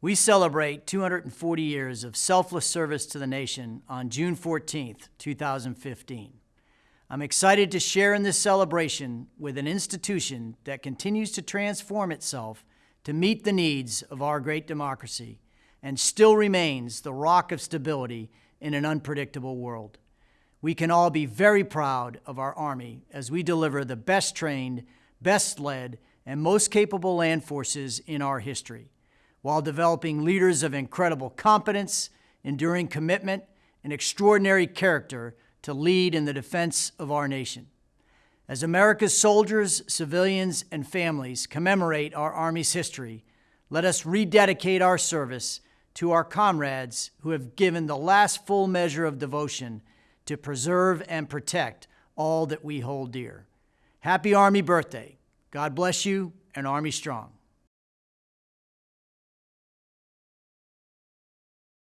We celebrate 240 years of selfless service to the nation on June 14th, 2015. I'm excited to share in this celebration with an institution that continues to transform itself to meet the needs of our great democracy and still remains the rock of stability in an unpredictable world. We can all be very proud of our Army as we deliver the best trained, best led, and most capable land forces in our history while developing leaders of incredible competence, enduring commitment, and extraordinary character to lead in the defense of our nation. As America's soldiers, civilians, and families commemorate our Army's history, let us rededicate our service to our comrades who have given the last full measure of devotion to preserve and protect all that we hold dear. Happy Army birthday. God bless you and Army strong.